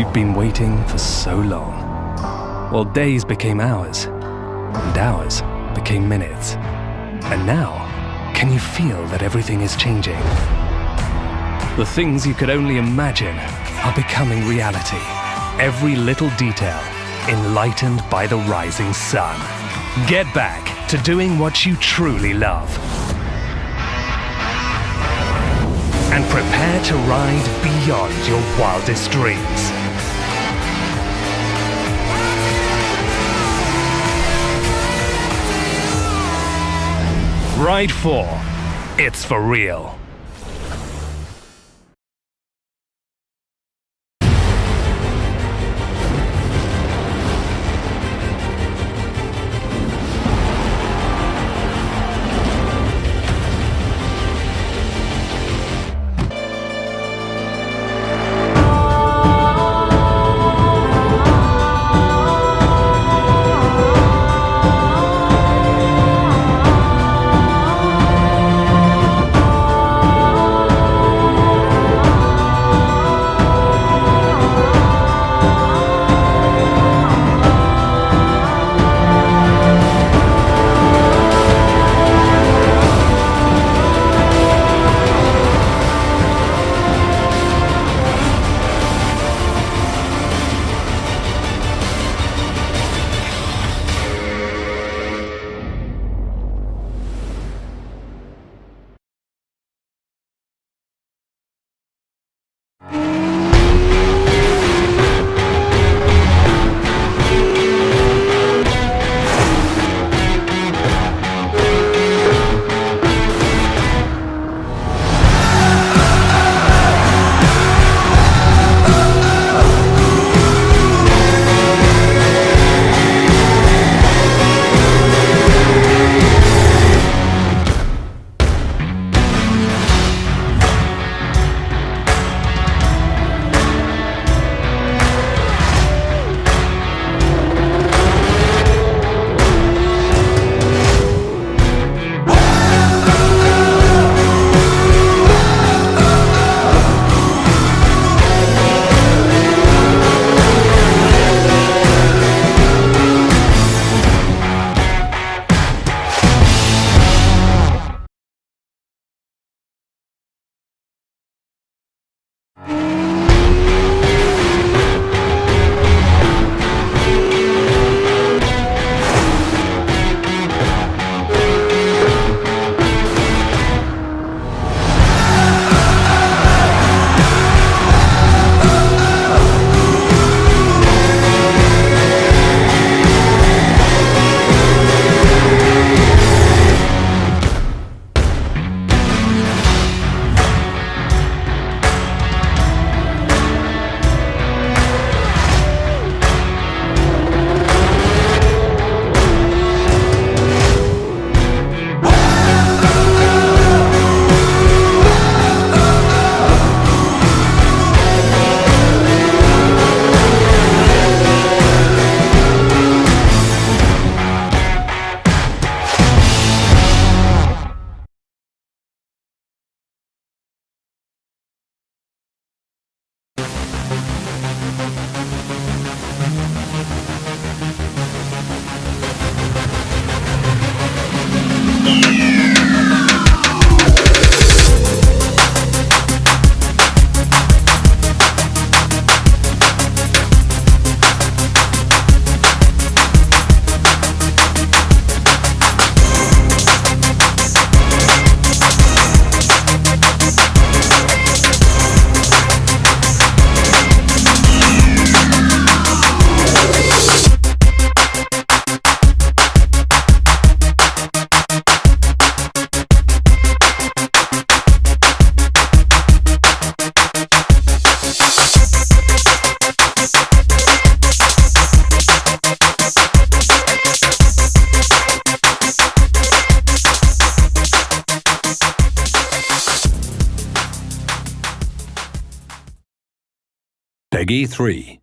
You've been waiting for so long. Well, days became hours, and hours became minutes. And now, can you feel that everything is changing? The things you could only imagine are becoming reality. Every little detail enlightened by the rising sun. Get back to doing what you truly love. And prepare to ride beyond your wildest dreams. Ride 4. It's for real. PEGI 3.